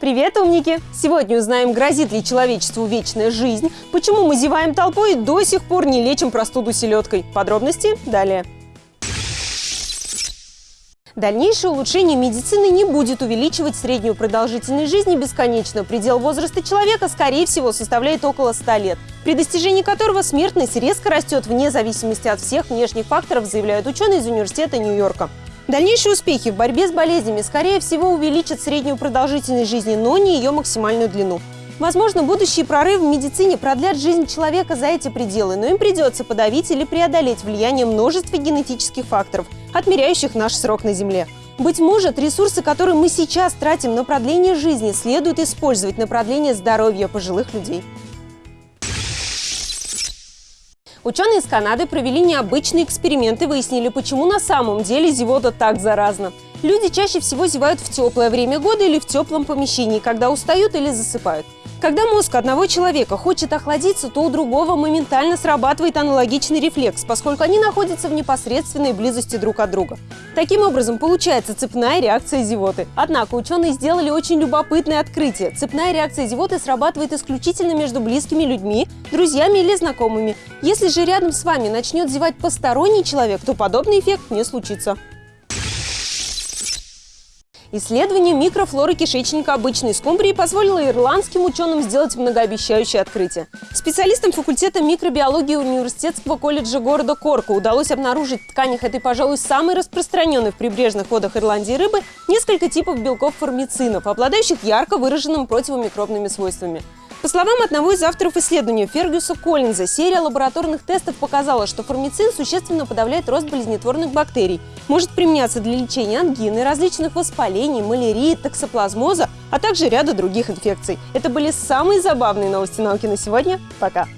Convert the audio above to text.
Привет, умники! Сегодня узнаем, грозит ли человечеству вечная жизнь, почему мы зеваем толпой и до сих пор не лечим простуду селедкой. Подробности далее. Дальнейшее улучшение медицины не будет увеличивать среднюю продолжительность жизни бесконечно. Предел возраста человека, скорее всего, составляет около 100 лет, при достижении которого смертность резко растет вне зависимости от всех внешних факторов, заявляют ученые из Университета Нью-Йорка. Дальнейшие успехи в борьбе с болезнями, скорее всего, увеличат среднюю продолжительность жизни, но не ее максимальную длину. Возможно, будущие прорывы в медицине продлят жизнь человека за эти пределы, но им придется подавить или преодолеть влияние множества генетических факторов, отмеряющих наш срок на Земле. Быть может, ресурсы, которые мы сейчас тратим на продление жизни, следует использовать на продление здоровья пожилых людей. Ученые из Канады провели необычные эксперименты и выяснили, почему на самом деле зевота так заразна. Люди чаще всего зевают в теплое время года или в теплом помещении, когда устают или засыпают. Когда мозг одного человека хочет охладиться, то у другого моментально срабатывает аналогичный рефлекс, поскольку они находятся в непосредственной близости друг от друга. Таким образом, получается цепная реакция зевоты. Однако ученые сделали очень любопытное открытие. Цепная реакция зевоты срабатывает исключительно между близкими людьми, друзьями или знакомыми. Если же рядом с вами начнет зевать посторонний человек, то подобный эффект не случится. Исследование микрофлоры кишечника обычной скумбрии позволило ирландским ученым сделать многообещающее открытие. Специалистам факультета микробиологии Университетского колледжа города Корка удалось обнаружить в тканях этой, пожалуй, самой распространенной в прибрежных водах Ирландии рыбы несколько типов белков формицинов, обладающих ярко выраженными противомикробными свойствами. По словам одного из авторов исследования Фергюса Коллинза, серия лабораторных тестов показала, что формицин существенно подавляет рост болезнетворных бактерий, может применяться для лечения ангины, различных воспалений, малярии, токсоплазмоза, а также ряда других инфекций. Это были самые забавные новости науки на сегодня. Пока!